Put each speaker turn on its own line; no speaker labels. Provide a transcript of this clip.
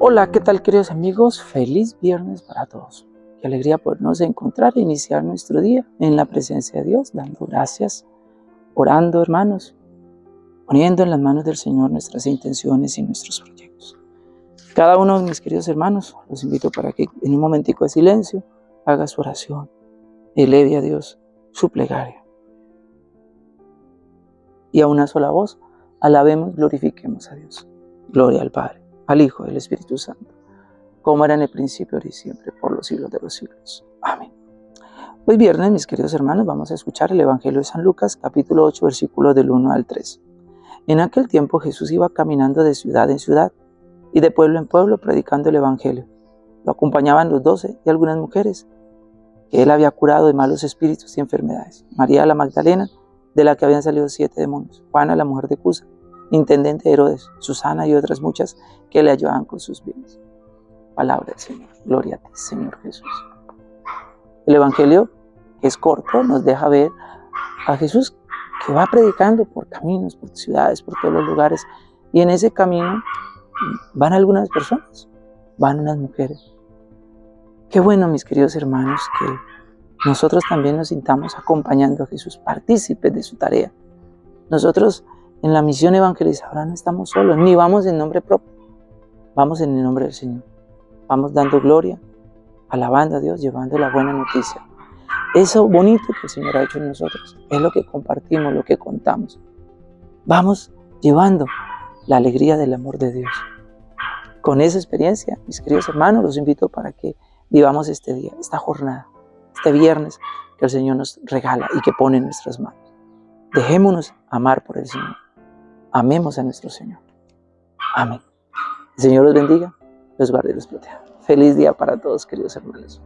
Hola, ¿qué tal queridos amigos? Feliz viernes para todos. Qué alegría podernos encontrar e iniciar nuestro día en la presencia de Dios, dando gracias, orando hermanos, poniendo en las manos del Señor nuestras intenciones y nuestros proyectos. Cada uno de mis queridos hermanos, los invito para que en un momentico de silencio haga su oración, eleve a Dios su plegaria. Y a una sola voz, alabemos, glorifiquemos a Dios. Gloria al Padre al Hijo y Espíritu Santo, como era en el principio, ahora y siempre, por los siglos de los siglos. Amén. Hoy viernes, mis queridos hermanos, vamos a escuchar el Evangelio de San Lucas, capítulo 8, versículos del 1 al 3. En aquel tiempo Jesús iba caminando de ciudad en ciudad y de pueblo en pueblo predicando el Evangelio. Lo acompañaban los doce y algunas mujeres que él había curado de malos espíritus y enfermedades. María la Magdalena, de la que habían salido siete demonios. Juana, la mujer de Cusa intendente Herodes, Susana y otras muchas que le ayudaban con sus bienes. Palabra del Señor. Gloria a ti, Señor Jesús. El Evangelio, es corto, nos deja ver a Jesús que va predicando por caminos, por ciudades, por todos los lugares. Y en ese camino van algunas personas, van unas mujeres. Qué bueno, mis queridos hermanos, que nosotros también nos sintamos acompañando a Jesús, partícipes de su tarea. Nosotros en la misión evangelizadora no estamos solos, ni vamos en nombre propio, vamos en el nombre del Señor. Vamos dando gloria, alabando a Dios, llevando la buena noticia. Eso bonito que el Señor ha hecho en nosotros es lo que compartimos, lo que contamos. Vamos llevando la alegría del amor de Dios. Con esa experiencia, mis queridos hermanos, los invito para que vivamos este día, esta jornada, este viernes que el Señor nos regala y que pone en nuestras manos. Dejémonos amar por el Señor. Amemos a nuestro Señor. Amén. El Señor los bendiga, los guarde y los proteja. Feliz día para todos, queridos hermanos.